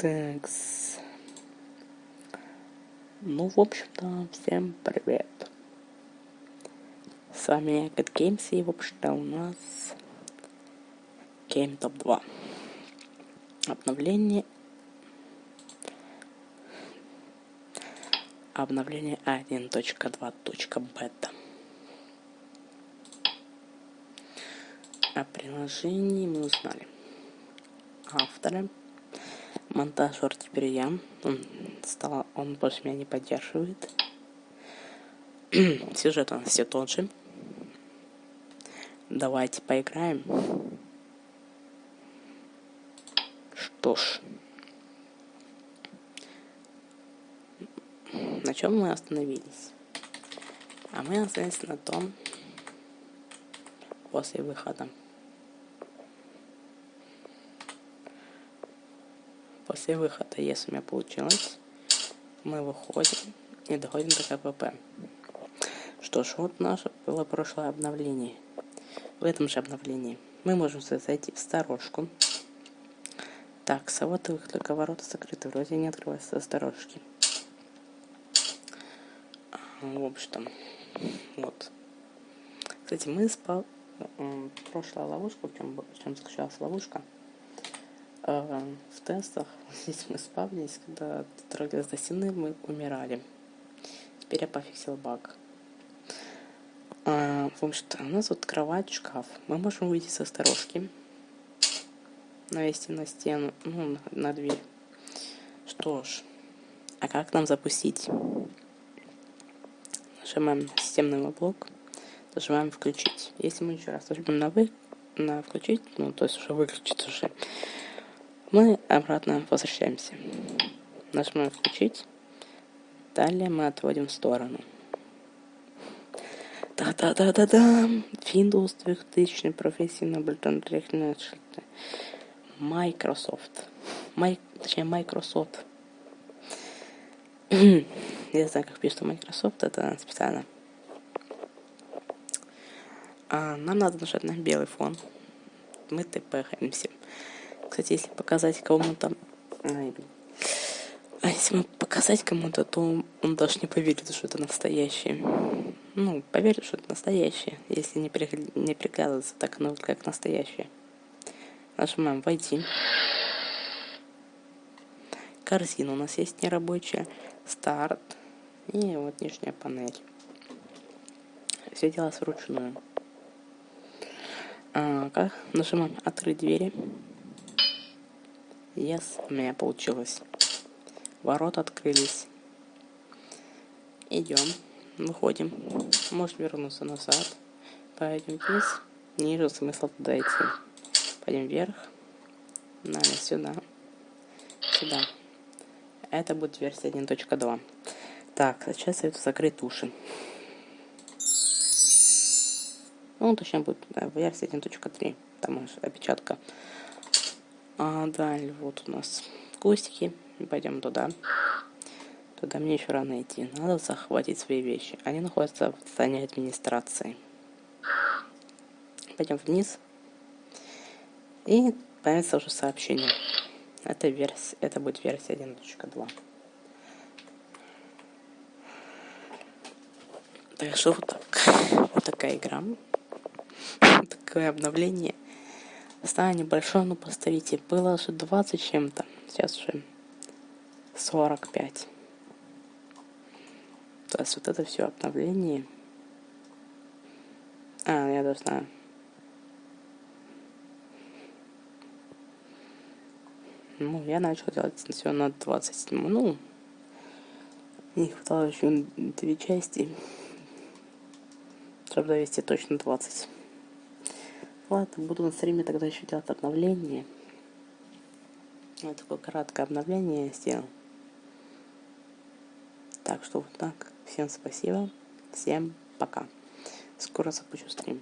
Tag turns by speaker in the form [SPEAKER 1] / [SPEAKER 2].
[SPEAKER 1] Такс. Ну, в общем-то, всем привет. С вами я, Cat Games, и, в общем-то, у нас Game Top 2. Обновление... Обновление 1.2.бета. О приложении мы узнали. Авторы монтажер теперь я. Он, стал, он больше меня не поддерживает. Сюжет у нас все тот же. Давайте поиграем. Что ж. На чем мы остановились? А мы остановились на том, после выхода После выхода, если у меня получилось, мы выходим и доходим до КПП. Что ж, вот наше было прошлое обновление. В этом же обновлении мы можем зайти в сторожку. Так, а вот их только ворота закрыты, вроде не открываются сторожки. В общем, вот. Кстати, мы спал... Прошлая ловушка, в чем, в чем заключалась ловушка, в тестах здесь мы спавнились, когда трогались до стены, мы умирали. Теперь я пофиксил баг. А, в общем-то, у нас вот кровать, шкаф. Мы можем выйти со сторожки, навести на стену, ну, на, дверь. Что ж, а как нам запустить? Нажимаем системный блок, нажимаем включить. Если мы еще раз нажмем на, вы, на включить, ну, то есть уже выключить уже, мы обратно возвращаемся. Нажимаем включить. Далее мы отводим в сторону. Да-да-да-да-да. Windows 2000 профессии наблюдательные шильды. Microsoft. Май... Точнее, Microsoft. Я знаю, как пишется Microsoft, это специально. А, нам надо нажать на белый фон. Мы тпхаемся. Кстати, если показать кому-то... А если мы показать кому-то, то он даже не поверит, что это настоящее. Ну, поверит, что это настоящее, если не, при... не приглядываться так, ну, как настоящее. Нажимаем «Войти». Корзина у нас есть нерабочая. Старт. И вот нижняя панель. Все делалось вручную. А, как? Нажимаем «Открыть двери». Yes, у меня получилось. Ворота открылись. Идем, выходим. Можешь вернуться назад. Пойдем вниз. Ниже смысл туда идти. Пойдем вверх. Далее сюда. Сюда. Это будет версия 1.2. Так, сейчас советую закрыть уши. Ну, точнее, будет да, версия 1.3. Там опечатка. А далее вот у нас кустики. Пойдем туда. Туда мне еще рано идти. Надо захватить свои вещи. Они находятся в здании администрации. Пойдем вниз. И появится уже сообщение. Это, версия, это будет версия 1.2. Так что вот так. Вот такая игра. Такое обновление. Стало небольшое, но поставите. Было уже 20 чем-то. Сейчас уже 45. То есть вот это все обновление. А, я должна... Ну, я начал делать все на 27. Ну, не хватало еще две части, чтобы довести точно 20. Ладно, буду на стриме тогда еще делать обновление. Вот такое краткое обновление я сделал. Так что вот так. Всем спасибо. Всем пока. Скоро запущу стрим.